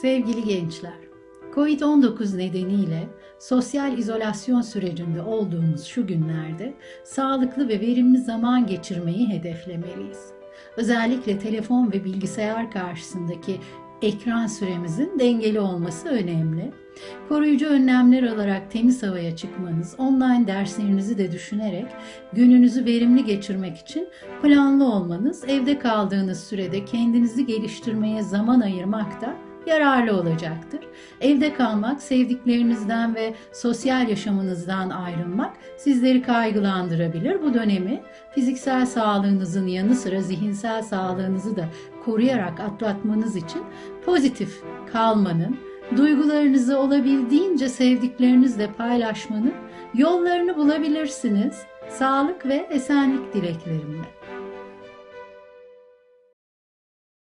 Sevgili gençler, Covid-19 nedeniyle sosyal izolasyon sürecinde olduğumuz şu günlerde sağlıklı ve verimli zaman geçirmeyi hedeflemeliyiz. Özellikle telefon ve bilgisayar karşısındaki ekran süremizin dengeli olması önemli. Koruyucu önlemler alarak temiz havaya çıkmanız, online derslerinizi de düşünerek gününüzü verimli geçirmek için planlı olmanız, evde kaldığınız sürede kendinizi geliştirmeye zaman ayırmak da yararlı olacaktır. Evde kalmak, sevdiklerinizden ve sosyal yaşamınızdan ayrılmak sizleri kaygılandırabilir. Bu dönemi fiziksel sağlığınızın yanı sıra zihinsel sağlığınızı da koruyarak atlatmanız için pozitif kalmanın, duygularınızı olabildiğince sevdiklerinizle paylaşmanın yollarını bulabilirsiniz. Sağlık ve esenlik dileklerimle.